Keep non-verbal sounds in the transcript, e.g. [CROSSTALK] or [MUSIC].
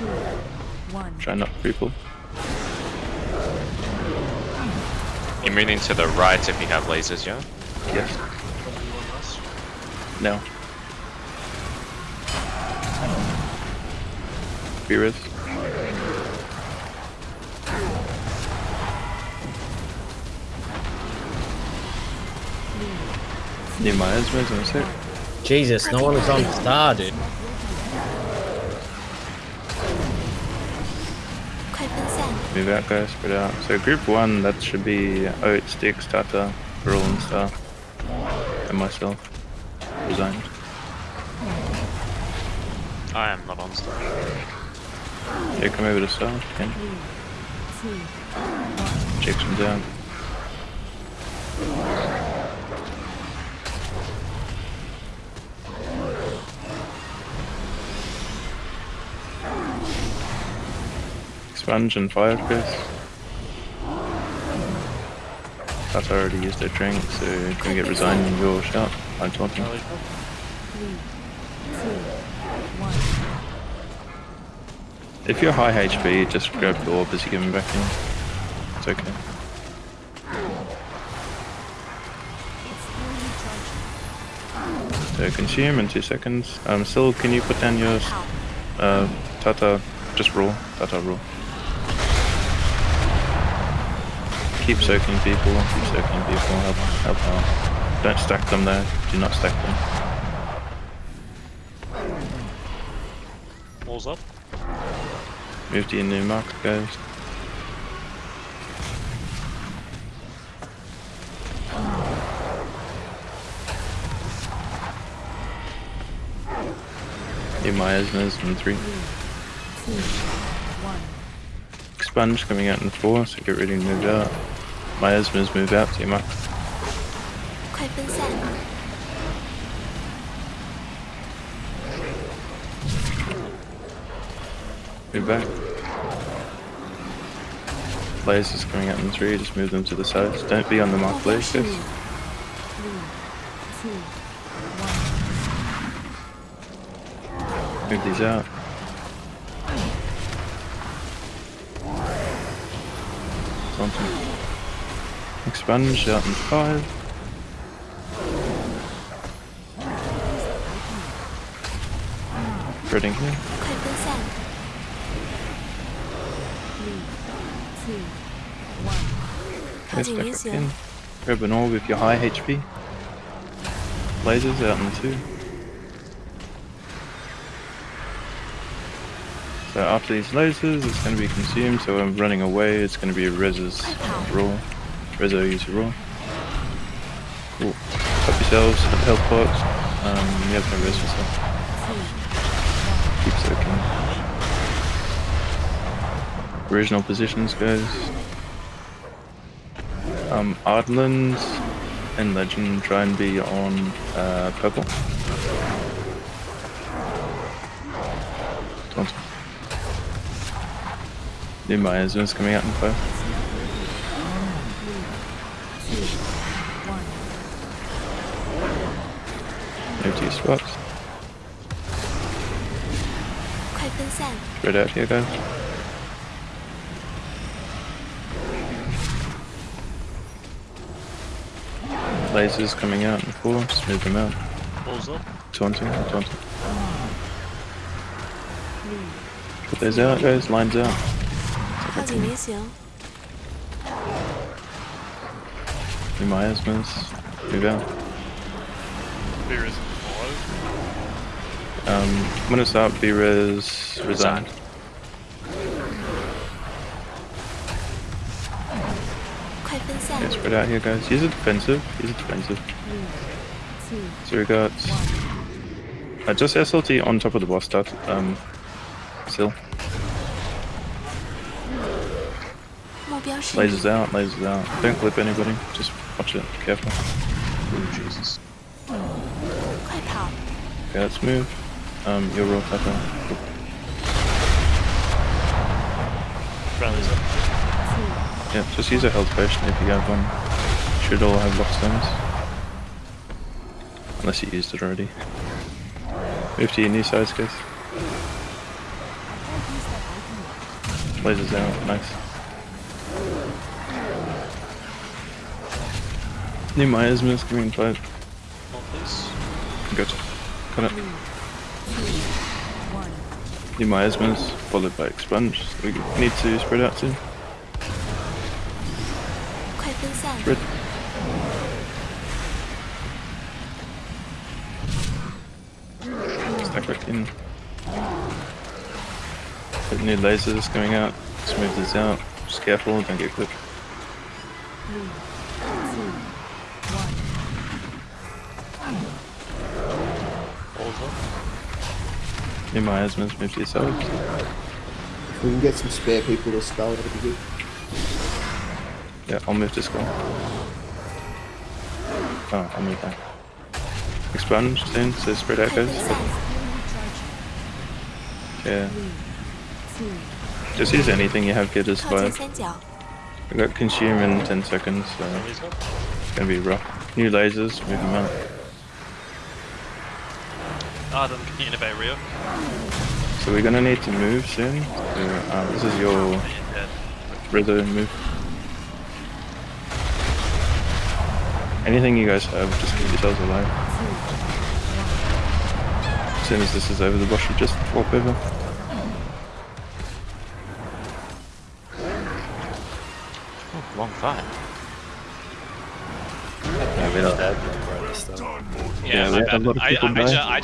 two, one. Try not to cripple. You're moving to the right if you have lasers, yeah? Yes. No. Beerus. Need my Esmer's in a. Jesus, no one is on star, dude. Move out guys, spread out. Uh, so group one, that should be oh, Oat, Sticks, Tata, Brawl and Star. And myself. Resigned. I am not on star. Yeah, come over to Star if you can. Two, Checks down. Sponge and fire guys. That's already used their drink, so can we get resigned and go shout? I'm talking. three, two, one. If you're high HP, just grab the orb as you get back in. It's okay. So consume in two seconds. Um, still, can you put down your uh, Tata, just raw, Tata raw. Keep soaking people, keep soaking people, help, help out. Don't stack them there, do not stack them. Walls up. Move to your new marker, guys. Need my in three. Two, one sponge coming out in the floor, so get ready to move out. My asthma's moved out, team up. Move back. Players is coming out in three, just move them to the sides. Don't be on the mark, players. Move these out. something. Expunge out in 5. Spreading here. Yes, back up in. Grab an orb with your high HP. Lasers out in 2. So after these lasers, it's going to be consumed. So I'm running away. It's going to be Rez's raw. Rezo use raw. Cool. Help yourselves. Help box. Um, you have no res yourself. Keep soaking. Original positions, guys. Um, Ardland and Legend try and be on uh, purple. They might as coming out in first. No two swaps. Spread out here, guys. Lasers coming out in four, just move them out. Balls up. Taunting, taunting. Put those out, guys, lines out. Quasi Nesium. Wie miasmas? Move out. B-res Um, I'm gonna stop B-res, resign. Okay, spread out here guys. He's a defensive. He's a defensive. So we got... Uh, just SLT on top of the boss start. Um, still. Lasers out, lasers out. Don't clip anybody, just watch it, careful. Ooh, Jesus. 快跑，Okay, let's move. Um, your roll pepper. Friendly's up. Yeah, just use a health potion if you have one. Should all have lockstones. Unless you used it already. Move to your new size, guys. Don't use that Lasers out, nice. Nehemiah's mir das green fight. Good. Got it. Nehemiah's miss, followed by expunge. So we need to spread out soon. Spread. Stack back in. Put new lasers coming out. Smooth this out. Just careful, don't get clipped. In my eyes, as well move to. If we can get some spare people to spell, that'd be good. Yeah, I'll move this guy. Oh, I'll move back. Expunge soon, so spread out guys. Yeah. Just use anything you have good as well. I got consume in 10 seconds, so it's gonna be rough. New lasers, move them out. Adam, [LAUGHS] can you innovate Rio? So we're gonna need to move soon. So, uh, this is your Yeah. Rizzo move. Anything you guys have, just keep yourselves alive. As soon as this is over, the boss should just walk over. Long fight. Yeah, we don't- Yeah, Yeah, we had a lot of people I, I, die. I